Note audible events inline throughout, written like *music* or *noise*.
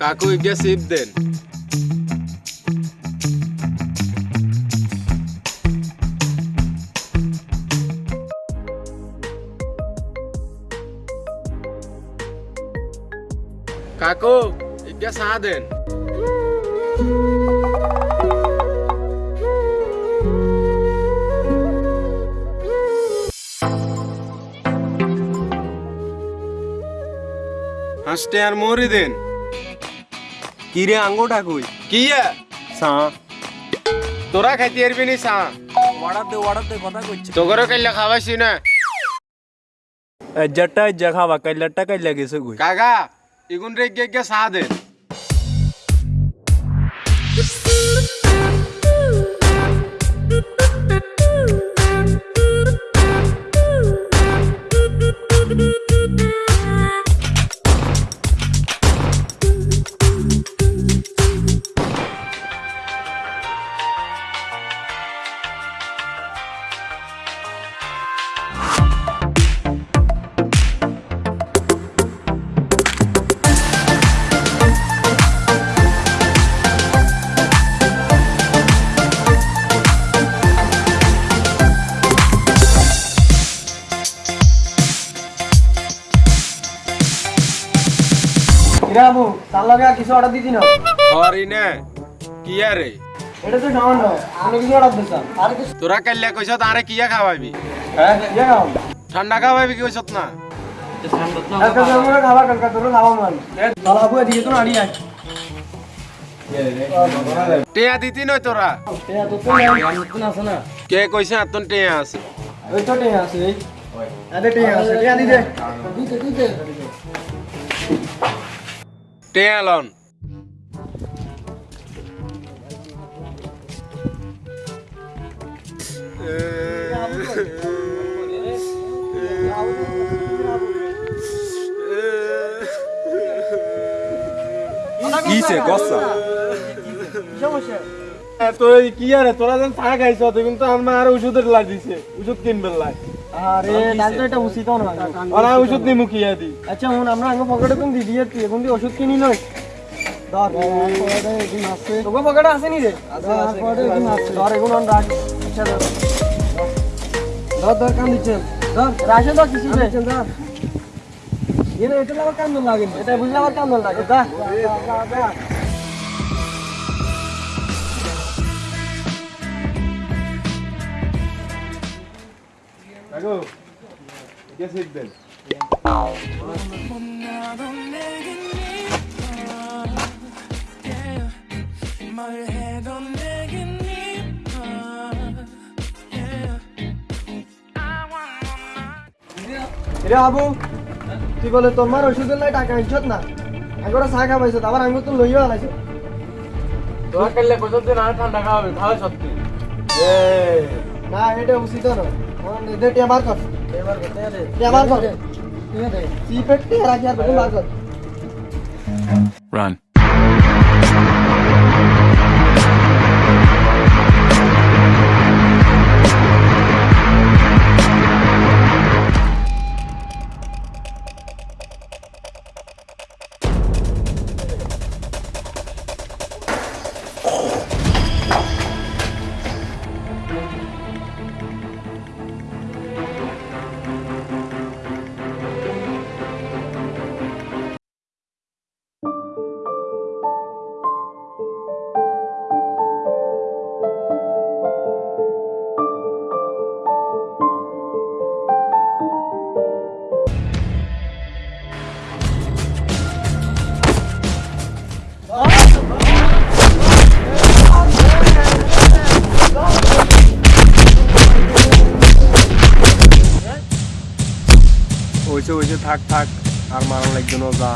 কাকু ইকে সিপ দেন। কাকু ইকে চা দেন। হাসতে আর মরি দেন। কিরে আঙ্গুটা কই কি সা। তোরা খাইতে পারবি নি সা? অর্ডার দে অর্ডার দে কথা কইছে। তোগরও কাইলে খাওয়াইছি না জটা জখাবা খাবা কাইলাটা কাইলা গেছে কই? কাকা ইগুন রে গে গে সা দেন অর্ডার দিতি না। হরি না কি রে এটা তো সামান্য আমি কিছু অর্ডার দিতাম। আর কিছু তোরা কাইলে কইছ তারে কিয়া খাওয়াবি হ্যাঁ খাও ঠান্ডা খাওয়াবি কি কইছত না? জমরে খাবার কালকা তোর খাওয়া মান তাহলে বাবু এদিকে তো নাড়ি আয়। টেয়া দিতি নয় তোরা? টেয়া তো তো নাই। নতুন আছে না কে কইছে আতন টেয়া আছে? ওই তো টেয়া আছে এই। আরে টেয়া আছে টেয়া দি দে। দিতে দিতে। টেয়া লন। কিছে গসা? সমস্যা কি আরে তোরা যেন চা খাইছ তো কিন্তু আমার আর ওষুধের লাগ দিছে ওষুধ কিনবে লাই আরে ডাক্তার এটা উচিত না আর ওষুধ নিমু কিয়া দি আচ্ছা হুন আমরা আঙ্গ পকেটে তুমি দি দিয়ে তুই এখন ওষুধ কিনি নয় ধর পকেটে আছে। তোকে পকেটে আছে রে? এখন রাখ আচ্ছা ধর ধর ধর কাম দিচ্ছে ধর রাশে ধর কিছু রে ধর এনে এটা আবার কাম লাগে এটা বুঝলে আবার কাম লাগে দা দা দা কাকু কে শিখ রে আবু তুই বলে তোমার ওষুধের লাই টাকা আনছত না? আগরে চা খাবাইছ আবার আঙ্গুর তো লইয়া আলাইছ। তোরা কালে কইছত দিন আর ঠান্ডা খাওয়াবে খাওয়া সত্যি না এটা উচিত না দে টিয়া বার কর আর বার. ওইসে ওইসে থাক থাক আর মারার লাগবে না যে।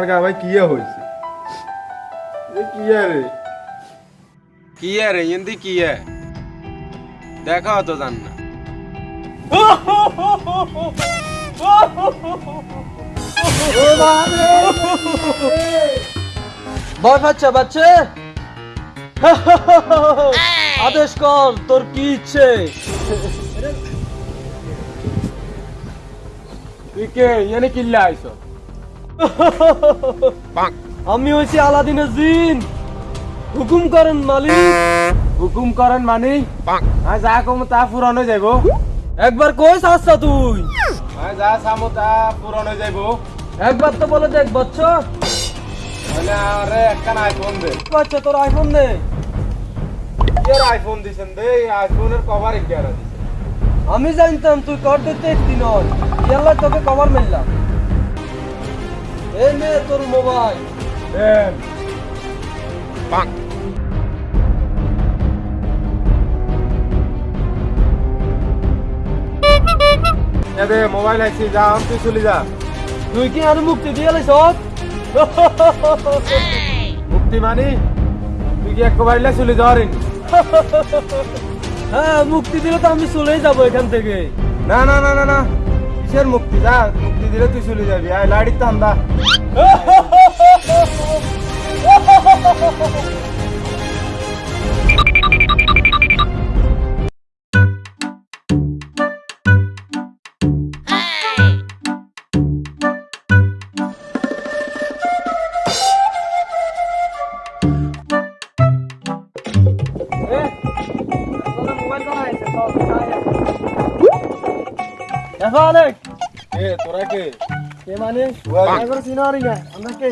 যার গা ভাই কি হয়েছে যে কি রে কি রে হিন্দি কি দেখা তো জান না ভয় পাচ্ছে বাচ্চা আদেশ কর তোর কি ইচ্ছে তুই কে এনে কিল্লে আইছো *laughs* আমি হইছি আলাদিনের জিন। হুকুম করেন মালিক। হুকুম করেন মানি। যা কম তা পুরন হয়ে যাইব। একবার কইস আসছা তুই। যা সামো তা পুরন যাইব। একবার তো বলে দেখ বাচ্চা একটা আইফোন দে। আইফোন আইফোন দিছেন আমি জানতাম তুই কর দিতে ইয়াল্লা তোকে কভার মিললাম। এই নে তোর মোবাইল। দেন। মোবাইল আইছি যা আম তুই চলে যা। তুই কি আর মুক্তি দিয়ে সব মুক্তি মানি? তুই কি এক কভারিলে চলে যাওয়ার হ্যাঁ মুক্তি দিলে তো আমি চলেই যাব এখান থেকে। না না না না না। কিসের মুক্তি যা মুক্তি দিলে তুই চলে যাবি আয় লাড়ির তান্দা কে মানে ওয়া- এবার সিনারি না আমরা কে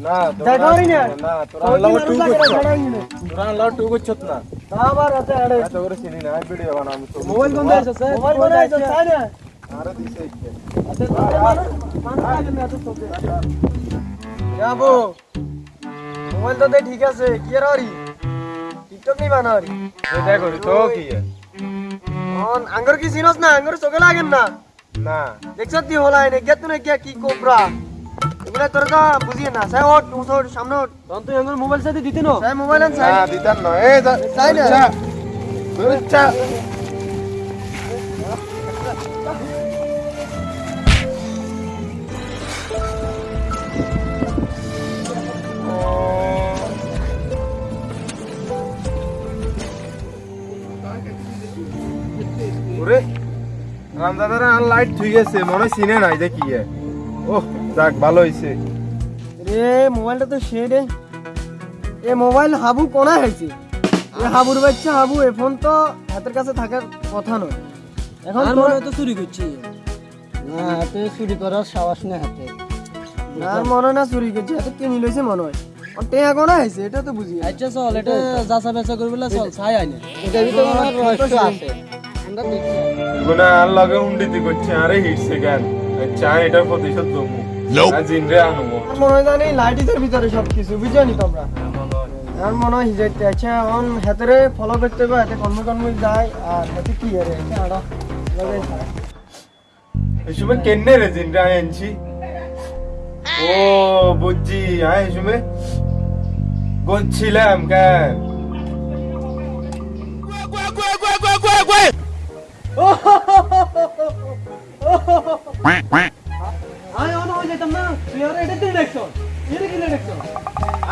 না তোরা দেখাওনি না? না তোরা আল্লাহ টু করছ তোরা আল্লাহ টু করছ না আবার আছে আরে এত করে চিনি না ভিডিও বানাবো তো মোবাইল কোন দেশ আছে মোবাইল কোন দেশ আছে তাই না আরে দিছে ইচ্ছে আছে মানুষ আগে না তো তোকে যাব মোবাইল তো দে ঠিক আছে কি আর আরি টিকটক নি বানারি এটা করি তো কি এ? অন আঙ্গর কি সিনস না আঙ্গর চোখে লাগেন না। দেখছ তুই হলাই নে গেত না কি কি কোবরা? এগুলা তোর তো বুঝিয়ে না। সাই ওট সামনে তখন তুই আঙ্গর মোবাইল সাথে দিতে না? সাই মোবাইল আন সাই না। যা না? রামদাদার আর লাইট ঠিক আছে মনে চিনে নাই যে ওহ যাক ভালো হইছে রে মোবাইলটা তো সে রে এ মোবাইল হাবু কোনা হয়েছে এ হাবুর বাচ্চা হাবু এ ফোন তো হাতের কাছে থাকার কথা নয় এখন তোর তো চুরি করছি না হাতে চুরি করার সাহস নেই হাতে আর মনে না চুরি করছি হাতে কিনি লইছে মনে হয় টেয়া কোনা হয়েছে এটা তো বুঝি আচ্ছা চল এটা যাচা বেচা করবে চল ছাই আইনে এটা ভিতরে রহস্য আছে আমরা দেখি। গুনা আর লগে হুন্ডিতি করছে আরে হিটছে কেন? চা এটার প্রতিশোধ দমু আর জিনরে আনব। মনে হয় জানি লাইটিসের ভিতরে সব কিছু নি তোমরা? আর মনে হয় হিজাইতে আচ্ছা অন হাতেরে ফলো করতে হবে হাতে কর্ম কর্ম যায় আর হাতে কি আরে আড়া এই সময় কেন্নে রে জিনরে আনছি? ও বুঝছি আয় এই সময় গচ্ছিলাম কেন? আয় অন হয়ে যেতাম না তুই আর এটা তুই দেখছ এটা কি দেখছ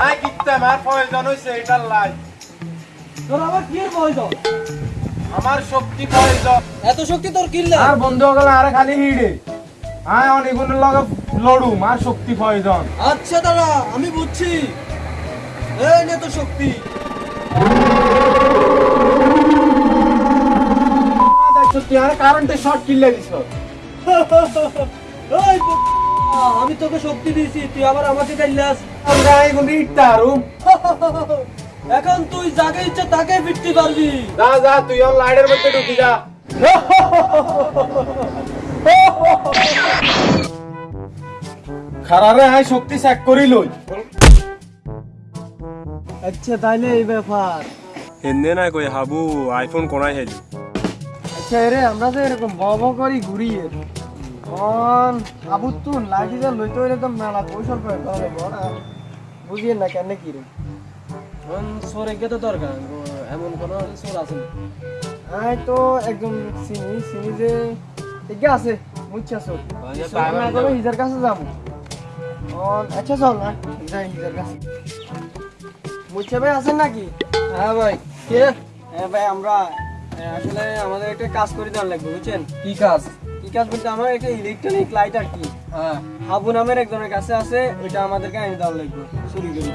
আয় কিত্তা মার প্রয়োজন হইছে এটার লাই তোর আবার কি প্রয়োজন আমার শক্তি প্রয়োজন এত শক্তি তোর কিল্লা আর বন্ধু গেল আরে খালি হিড়ে। আয় অনেকগুলোর লগে লড়ু মার শক্তি প্রয়োজন। আচ্ছা দাদা আমি বুঝছি। এই নে তো শক্তি। তুই আর কারেন্টে শর্ট কিনলে দিছ আমি তোকে শক্তি দিয়েছি তুই আবার আমাকে আমরা এখন তুই যাকে ইচ্ছা তাকে ফিরতে পারবি। যা যা তুই লাইটের মধ্যে ঢুকি যা। খারারে আই শক্তি চেক করি লই। আচ্ছা তাইলে এই ব্যাপার। হেন্দে না কই হাবু আইফোন কোনায় হেলি? আচ্ছা আমরা যে এরকম ব ব করি ঘুরি অন আবু তুন লাগি যে লইতে হইলে তো মেলা কৌশল করে করে বড়। বুঝিয়ে না কেন কি রে? সোর এগে তো দরকার এমন কোন সোর আছে আই তো একদম চিনি চিনি যে এগে আছে বুঝছা সোর না করে হিজার কাছে যাব। অন আচ্ছা চল না যাই হিজার কাছে। মুছে ভাই আছেন নাকি? হ্যাঁ ভাই। কে? হ্যাঁ ভাই আমরা আসলে আমাদের একটা কাজ করে দেওয়ার লাগবে বুঝছেন? কি কাজ? কি কাজ বলতে আমার একটা ইলেকট্রনিক লাইট আর কি। হ্যাঁ। হাবু নামের একজনের কাছে আছে ওইটা আমাদেরকে এনে দেওয়ার লাগবে চুরি করে।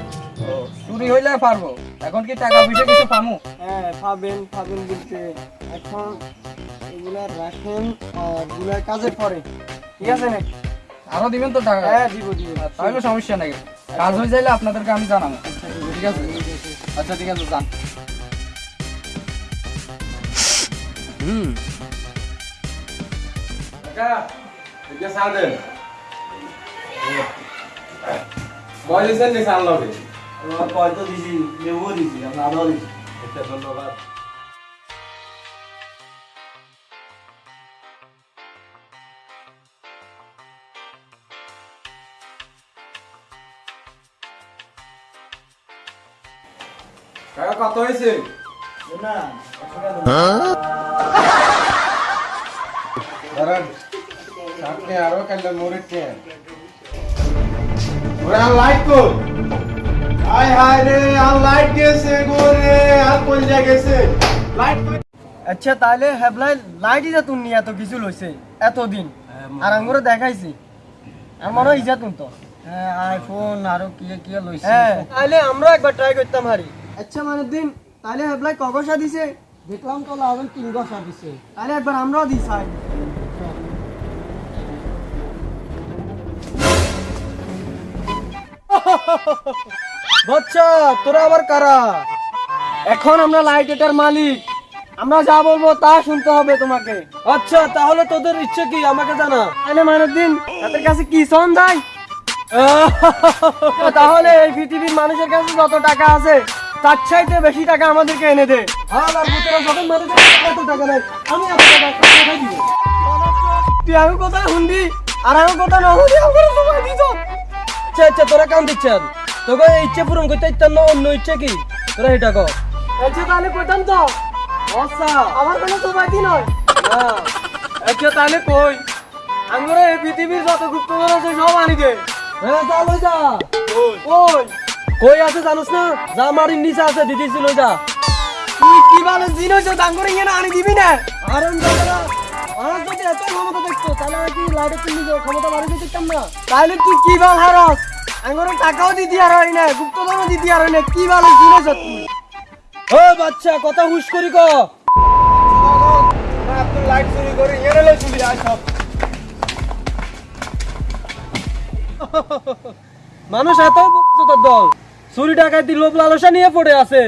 চুরি হইলে পারব? এখন কি টাকা পয়সা কিছু পামু? হ্যাঁ পাবেন পাবেন বলতে। এখন এগুলা রাখেন আর পরে। ঠিক আছে না? আরও দিবেন তো টাকা? হ্যাঁ দিব দিব। তাহলে সমস্যা নাই। কাজ হয়ে যাইলে আপনাদেরকে আমি জানাব। ঠিক আছে? আচ্ছা ঠিক আছে যান। আচ্ছা ধন্যবাদ কত হয়েছে আপনি আরও কালে মরে ট্রেন লাইট কই? হাই হাই রে আর লাইট গেছে গো রে আর কোন জায়গা গেছে? লাইট আচ্ছা তাহলে হেবলাই লাইট ইজা তুন নিয়ে এত কিছু লইছে এতদিন। আর আঙ্গুরে দেখাইছি। আমারও ইজা তুন তো। আইফোন আরও কি কি লইছে? হ্যাঁ। তাহলে আমরা একবার ট্রাই করতাম হারি। আচ্ছা মানে দিন তাহলে হেবলাই কগসা দিছে? দেখলাম তো লাভেন তিন বছর দিছে। তাহলে একবার আমরাও দিই সাই বাচ্চা তোরা আবার কারা? এখন আমরা লাইট এটার মালিক। আমরা যা বলব তা শুনতে হবে তোমাকে। আচ্ছা তাহলে তোদের ইচ্ছে কি? আমাকে জানা। তাহলে মানে তাদের কাছে কি শোন যায় *laughs* তাহলে এই পৃথিবীর মানুষের কাছে যত টাকা আছে তার চাইতে বেশি টাকা আমাদেরকে এনে দে। হাল আর ভূতেরা যখন মারে এত টাকা নাই আমি এত টাকা কোথায় দিব? তুই আমি কোথায় হুন্দি আর আমি কোথায় না হুন্দি আমার সময় দিছ আচ্ছা আচ্ছা তোরা কাম দিচ্ছেন তোকে ইচ্ছে পূরণ করতে ইচ্ছা না অন্য ইচ্ছে কি? তোরা এটা কর। আচ্ছা তাহলে কইতাম তো। আচ্ছা। আমার কোনো সময় কি নয়। না আচ্ছা তাহলে কই? আঙ্গুরে এই পৃথিবীর যত গুপ্তধন আছে সব আনি দে। হ্যাঁ যা। কই? কই আছে জানোস না? যা মারির নিচে আছে দিদি ছিল যা তুই কি বলে জিন হইছো দাঙ্গুরে ইয়ে না আনি দিবি না? আর আমার যদি এত ক্ষমতা দেখতো তাহলে আমি কি লাইটে কিনে ক্ষমতা বাড়িয়ে দিতাম না? তাহলে তুই কি বল হারস? আঙ্গুরে টাকাও দিতি আর হয় না গুপ্তধনও দিতি আর হয় না কি বলে জিন হইছো তুই? ও বাচ্চা কথা হুশ করি ক। লাইট চুরি করে লই চুরি সব। মানুষ এত দল। চুরি ডাকাতি, লোভ লালসা নিয়ে পড়ে আছে।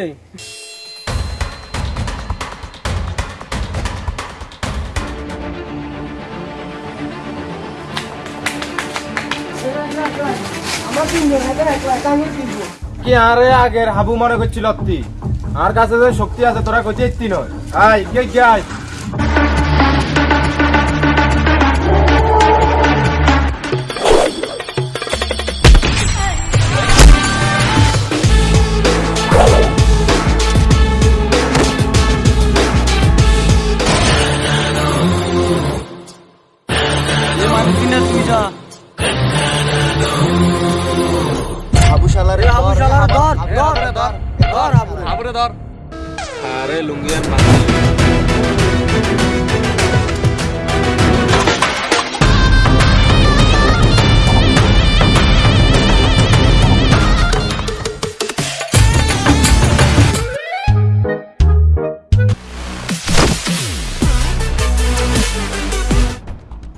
কি আরে আগের হাবু মনে করছিল আর কাছে যে শক্তি আছে, তোরা ইত্তি নয়। আয় কে কে আয়।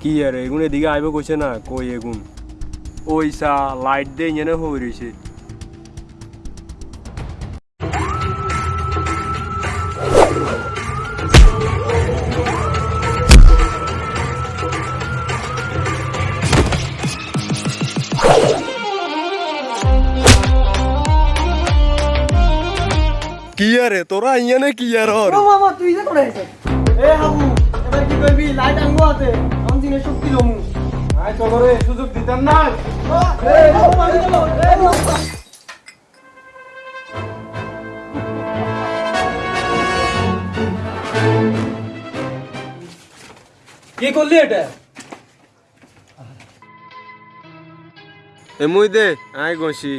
কি আর এগুন এদিকে আইব কইছে না কই এগুন? ওইসা লাইট দিয়ে এনে হয়ে রয়েছে কি আরে তোরা ইয়ানে কি আর হর ও মামা তুই যে করে এ হাবু এবার কি করবি লাইট আঙ্গু আছে আমি শক্তি লমু আয় তো করে সুযোগ দিতেন না এ মারি এ কি করলি এটা এমুই দে আয় গছি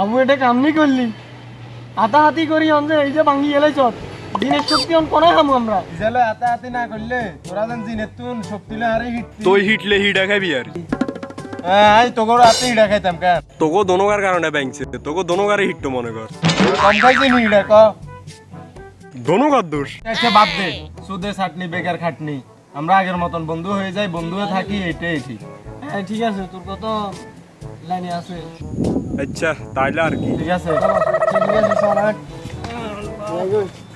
আবু এটা কামনি করলি? হাতা হাতি করি অন এই যে ভাঙ্গি গেলে চত দিনের শক্তি অন কোনায় হামু আমরা? ইজালে হাতে হাতে না করলে তোরা যেন জিনের তুন শক্তিলে আরে হিট তুই হিটলে হিডা খাবি আর। আয় তোর হাতে হিডা খাইতাম কেন তোকে দোনোগার কারণে ব্যাংকছে তোকে দোনোগারে হিট মনে কর। কম খাইছি হিডা ক? দোনোগার দোষ। আচ্ছা বাদ দে। সুদে ছাটনি বেকার খাটনি। আমরা আগের মতন বন্ধু হয়ে যাই বন্ধু হয়ে থাকি এটাই ঠিক। হ্যাঁ ঠিক আছে তোর কত লাইনে আছে। আচ্ছা তাইলে আর কি ঠিক